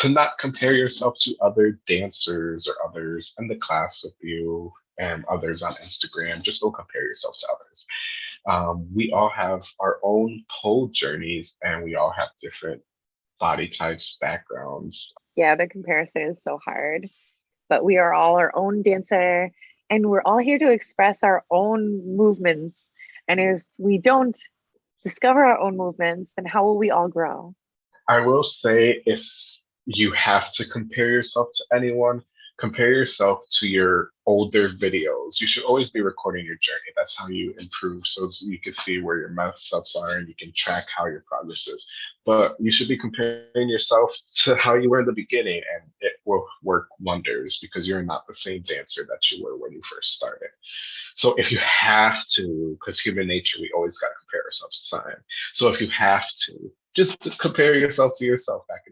to not compare yourself to other dancers or others in the class with you and others on Instagram. Just don't compare yourself to others. Um, we all have our own pole journeys and we all have different body types, backgrounds. Yeah, the comparison is so hard, but we are all our own dancer and we're all here to express our own movements. And if we don't discover our own movements, then how will we all grow? I will say if you have to compare yourself to anyone, compare yourself to your older videos. You should always be recording your journey. That's how you improve so you can see where your mess ups are and you can track how your progress is. But you should be comparing yourself to how you were in the beginning and it will work wonders because you're not the same dancer that you were when you first started. So if you have to, because human nature, we always got to compare ourselves to time. So if you have to, just compare yourself to yourself back